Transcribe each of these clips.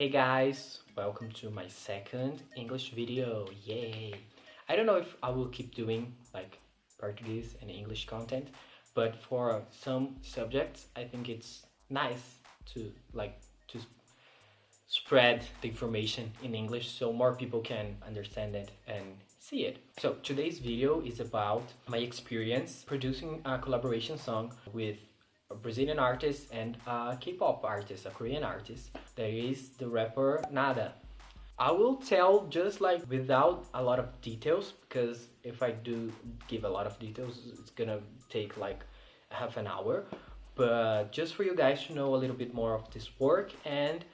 Hey guys, welcome to my second English video, yay! I don't know if I will keep doing like Portuguese and English content, but for some subjects I think it's nice to like to spread the information in English so more people can understand it and see it. So today's video is about my experience producing a collaboration song with a Brazilian artist and a K-pop artist, a Korean artist, that is the rapper Nada. I will tell just like without a lot of details because if I do give a lot of details it's gonna take like half an hour but just for you guys to know a little bit more of this work and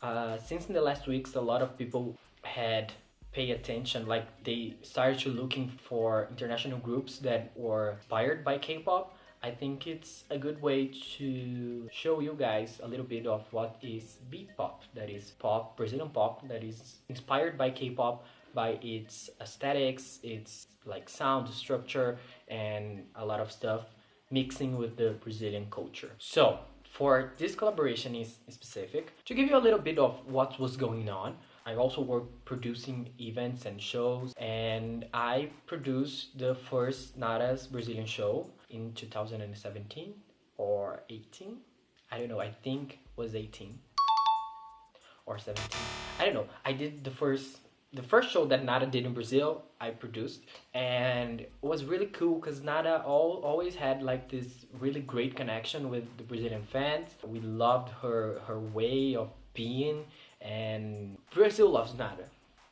uh, since in the last weeks a lot of people had pay attention like they started to looking for international groups that were inspired by K-pop I think it's a good way to show you guys a little bit of what is B-pop, that is pop, Brazilian pop, that is inspired by K-pop, by its aesthetics, its like sound structure, and a lot of stuff mixing with the Brazilian culture. So for this collaboration is specific, to give you a little bit of what was going on, I also work producing events and shows and I produced the first Nada's Brazilian show in 2017 or 18 I don't know I think was 18 or 17 I don't know. I did the first the first show that Nada did in Brazil I produced and it was really cool because Nada all, always had like this really great connection with the Brazilian fans. We loved her her way of being and Brazil loves Nada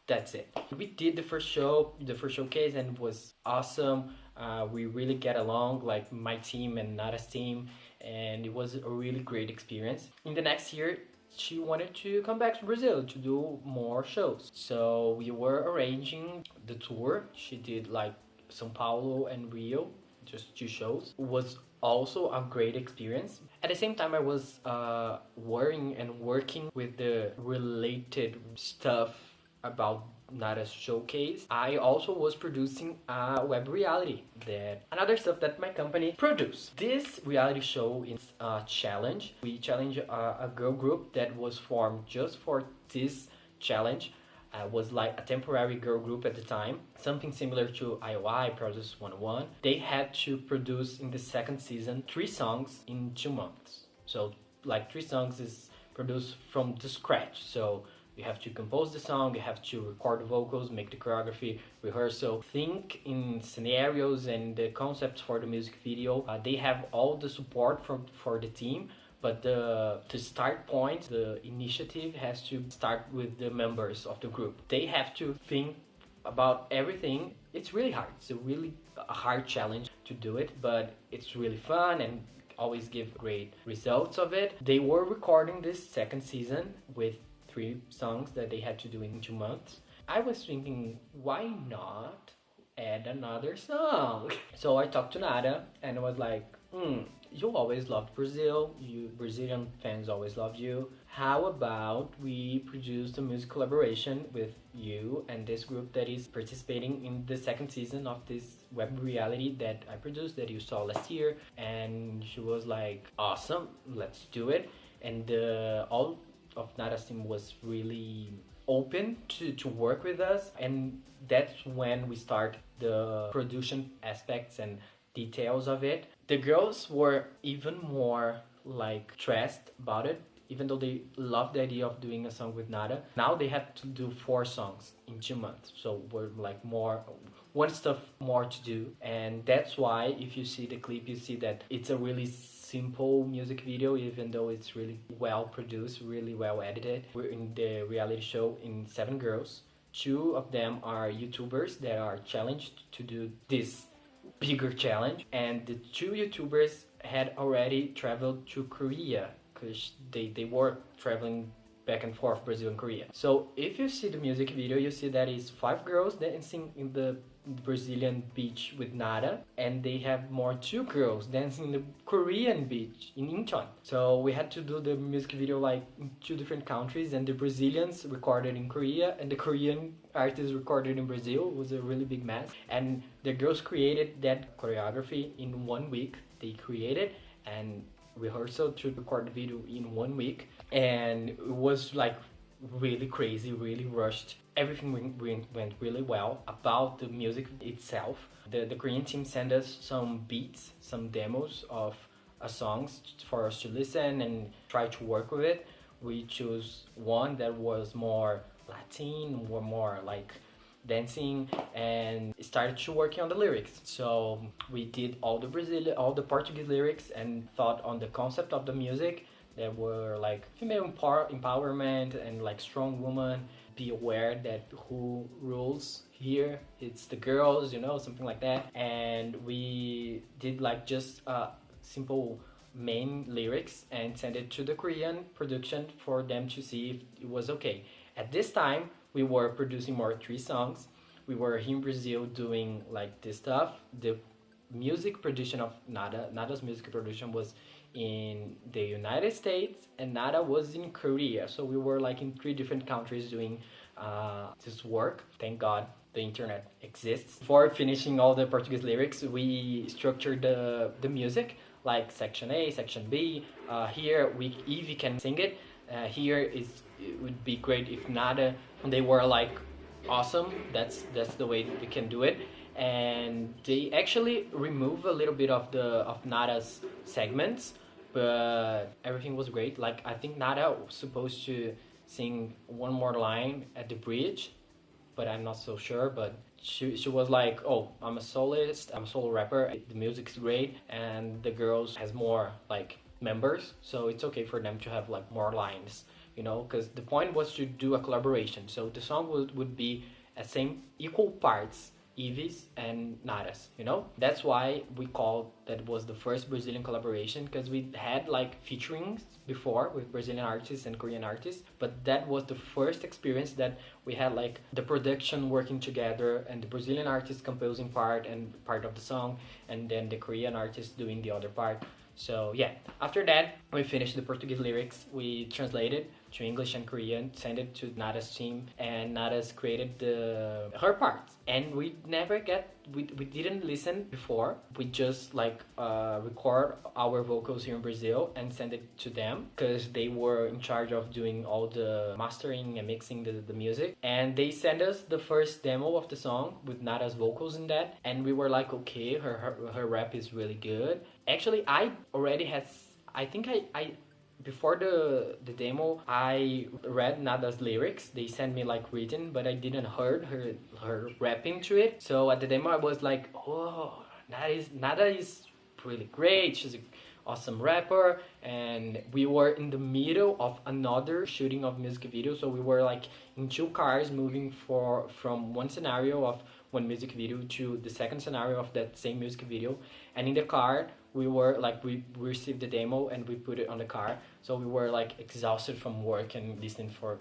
that's it we did the first show the first showcase and it was awesome uh, we really get along, like my team and Nada's team, and it was a really great experience. In the next year, she wanted to come back to Brazil to do more shows. So we were arranging the tour. She did like São Paulo and Rio, just two shows. It was also a great experience. At the same time, I was uh, worrying and working with the related stuff about Nada's showcase. I also was producing a web reality that another stuff that my company produced. This reality show is a challenge. We challenge a, a girl group that was formed just for this challenge. Uh, was like a temporary girl group at the time, something similar to IOI, Produce 101. They had to produce in the second season three songs in two months. So like three songs is produced from the scratch. So you have to compose the song, you have to record the vocals, make the choreography, rehearsal, think in scenarios and the concepts for the music video. Uh, they have all the support from for the team, but the, the start point, the initiative has to start with the members of the group. They have to think about everything. It's really hard. It's a really a hard challenge to do it, but it's really fun and always give great results of it. They were recording this second season with three songs that they had to do in two months. I was thinking, why not add another song? So I talked to Nada and I was like, hmm, you always loved Brazil, you Brazilian fans always loved you. How about we produce a music collaboration with you and this group that is participating in the second season of this web reality that I produced that you saw last year and she was like awesome let's do it and uh, all of Nada's team was really open to, to work with us and that's when we start the production aspects and details of it. The girls were even more like stressed about it even though they loved the idea of doing a song with Nada. Now they have to do four songs in two months. So we're like more, one stuff more to do. And that's why if you see the clip, you see that it's a really simple music video even though it's really well produced really well edited we're in the reality show in seven girls two of them are youtubers that are challenged to do this bigger challenge and the two youtubers had already traveled to korea because they, they were traveling back and forth Brazil and Korea. So if you see the music video, you see that it's five girls dancing in the Brazilian beach with Nada and they have more two girls dancing in the Korean beach in Incheon. So we had to do the music video like in two different countries and the Brazilians recorded in Korea and the Korean artists recorded in Brazil it was a really big mess and the girls created that choreography in one week they created and rehearsal to record the video in one week and it was like really crazy, really rushed. Everything went, went really well about the music itself. The, the Korean team sent us some beats, some demos of uh, songs for us to listen and try to work with it. We chose one that was more Latin, more more like dancing and started to working on the lyrics. So we did all the brazilian all the portuguese lyrics and thought on the concept of the music that were like female empower empowerment and like strong woman. Be aware that who rules here it's the girls you know something like that. And we did like just uh simple main lyrics and send it to the korean production for them to see if it was okay. At this time we were producing more three songs. We were here in brazil doing like this stuff. The music production of nada nada's music production was in the united states and nada was in korea. So we were like in three different countries doing uh, this work. Thank god the internet exists. For finishing all the portuguese lyrics we structured the the music like section a section b. Uh, here we Evie can sing it uh, here is it would be great if nada they were like awesome that's that's the way we can do it. And they actually remove a little bit of the of nada's segments but everything was great. Like i think nada was supposed to sing one more line at the bridge but i'm not so sure but she, she was like oh i'm a soloist i'm a solo rapper the music's great and the girls has more like members so it's okay for them to have like more lines you know because the point was to do a collaboration so the song would, would be a same equal parts Evie's and Nada's, you know? That's why we called that was the first Brazilian collaboration because we had like featurings before with Brazilian artists and Korean artists, but that was the first experience that we had like the production working together and the Brazilian artist composing part and part of the song and then the Korean artist doing the other part. So yeah, after that, we finished the Portuguese lyrics, we translated to English and Korean, sent it to Nada's team, and Nada's created the her parts. And we never get we, we didn't listen before. We just like uh, record our vocals here in Brazil and send it to them because they were in charge of doing all the mastering and mixing the, the music. And they sent us the first demo of the song with Nada's vocals in that, and we were like, okay, her her, her rap is really good. Actually, I already had I think I, I before the the demo i read nada's lyrics. They sent me like written but i didn't heard her her rapping to it. So at the demo i was like oh nada is nada is really great. She's an awesome rapper. And we were in the middle of another shooting of music video. So we were like in two cars moving for from one scenario of one music video to the second scenario of that same music video. And in the car we were like we, received the demo and we put it on the car. So we were like exhausted from work and listening for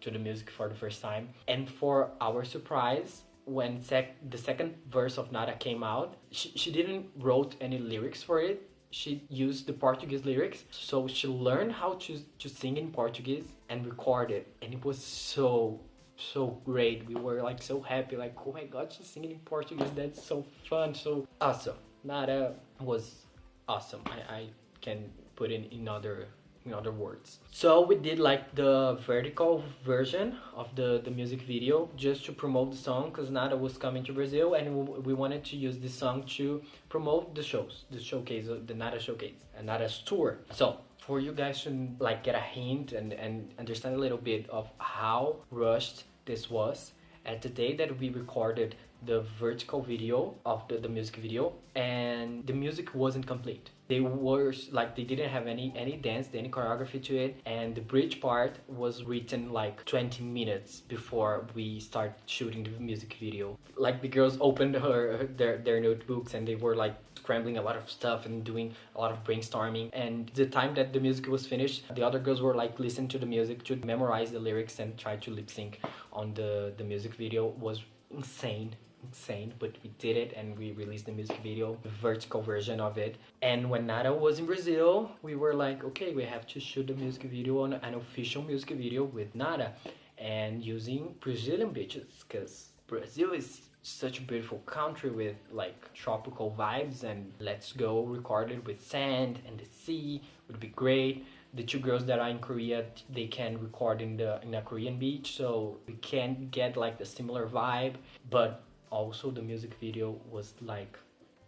to the music for the first time. And for our surprise when sec the second verse of nada came out she, she didn't wrote any lyrics for it. She used the portuguese lyrics. So she learned how to, to sing in portuguese and record it. And it was so so great. We were like so happy like oh my god she's singing in portuguese. That's so fun. So awesome nada was awesome. I, I can put it in other in other words. So we did like the vertical version of the, the music video just to promote the song because Nada was coming to Brazil and we, we, wanted to use this song to promote the shows, the showcase, the Nada showcase and Nada's tour. So for you guys to like get a hint and, and understand a little bit of how rushed this was, at the day that we recorded the vertical video of the, the music video and the music wasn't complete. They were like they didn't have any any dance any choreography to it and the bridge part was written like 20 minutes before we start shooting the music video. Like the girls opened her their, their notebooks and they were like scrambling a lot of stuff and doing a lot of brainstorming. And the time that the music was finished the other girls were like listening to the music to memorize the lyrics and try to lip sync on the the music video was insane insane but we did it and we released the music video the vertical version of it. And when nada was in brazil we were like okay we have to shoot the music video on an official music video with nada and using brazilian beaches because brazil is such a beautiful country with like tropical vibes and let's go record it with sand and the sea would be great. The two girls that are in Korea they can record in the in a Korean beach so we can get like the similar vibe but also the music video was like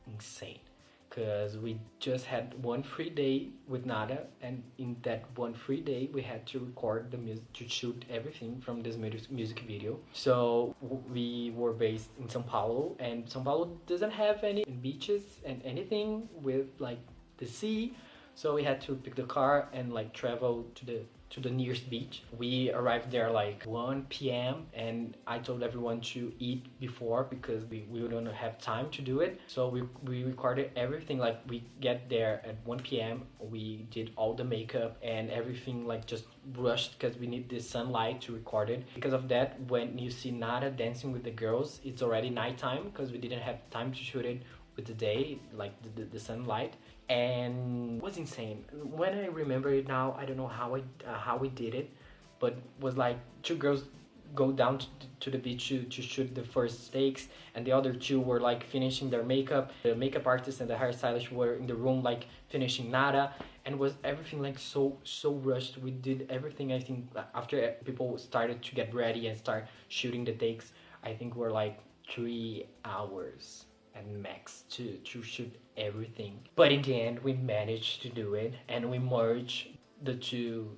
insane. Because we just had one free day with Nada and in that one free day we had to record the music to shoot everything from this music video. So we were based in Sao Paulo and Sao Paulo doesn't have any beaches and anything with like the sea. So we had to pick the car and like travel to the to the nearest beach. We arrived there like 1 p.m. and I told everyone to eat before because we, we wouldn't have time to do it. So we, we recorded everything like we get there at 1 p.m. We did all the makeup and everything like just rushed because we need the sunlight to record it. Because of that, when you see Nada dancing with the girls, it's already nighttime because we didn't have time to shoot it with the day, like the, the, the sunlight and was insane. When I remember it now, I don't know how I uh, how we did it, but was like two girls go down to, to the beach to, to shoot the first takes and the other two were like finishing their makeup. The makeup artist and the hairstylist were in the room like finishing nada and was everything like so so rushed. We did everything i think after people started to get ready and start shooting the takes i think we're like three hours and max to, to shoot everything. But in the end, we managed to do it and we merged the two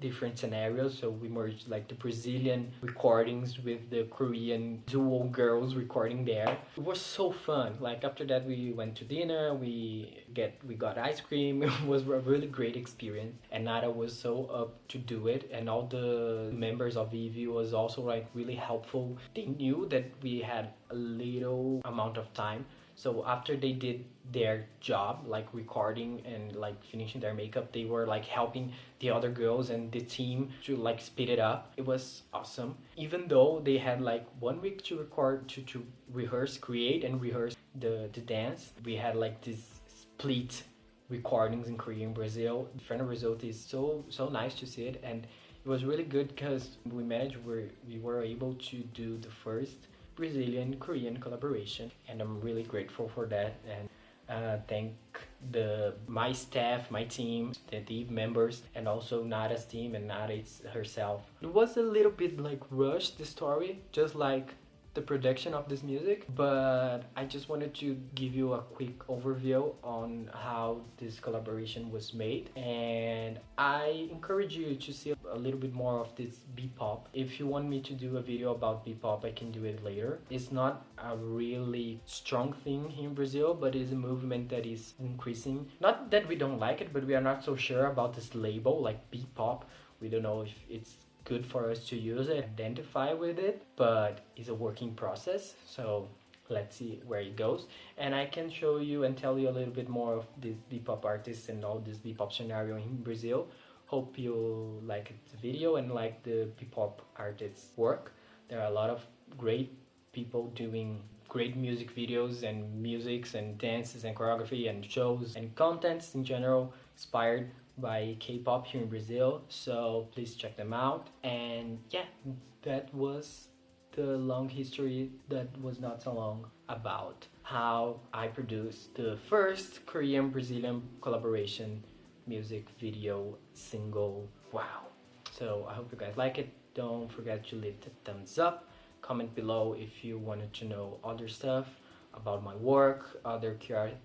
different scenarios. So we merged like the Brazilian recordings with the Korean duo girls recording there. It was so fun. Like after that we went to dinner, we get we got ice cream. It was a really great experience. And Nada was so up to do it and all the members of Eevee was also like really helpful. They knew that we had a little amount of time so after they did their job like recording and like finishing their makeup they were like helping the other girls and the team to like speed it up. It was awesome. Even though they had like one week to record to, to rehearse create and rehearse the the dance we had like this split recordings in korea and brazil. The final result is so so nice to see it and it was really good because we managed we we were able to do the first Brazilian Korean collaboration and I'm really grateful for that and uh, thank the my staff, my team, the Eve members, and also Nada's team and Nada herself. It was a little bit like rushed the story, just like the production of this music but I just wanted to give you a quick overview on how this collaboration was made. And I encourage you to see a little bit more of this B-pop. If you want me to do a video about B-pop I can do it later. It's not a really strong thing here in Brazil but it is a movement that is increasing. Not that we don't like it but we are not so sure about this label like B-pop. We don't know if it's good for us to use it, identify with it, but it's a working process. So let's see where it goes. And I can show you and tell you a little bit more of these B-pop artists and all this B-pop scenario in Brazil. Hope you like the video and like the B-pop artists work. There are a lot of great people doing great music videos and musics and dances and choreography and shows and contents in general inspired by K-pop here in Brazil. So please check them out. And yeah that was the long history that was not so long about how I produced the first Korean Brazilian collaboration music video single wow. So I hope you guys like it. Don't forget to leave the thumbs up comment below if you wanted to know other stuff about my work other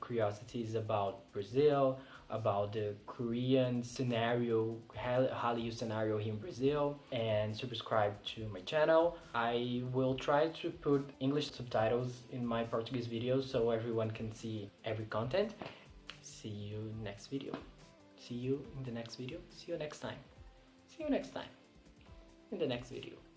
curiosities about Brazil about the Korean scenario, Hallyu scenario here in Brazil and subscribe to my channel. I will try to put English subtitles in my Portuguese videos so everyone can see every content. See you next video. See you in the next video. See you next time. See you next time in the next video.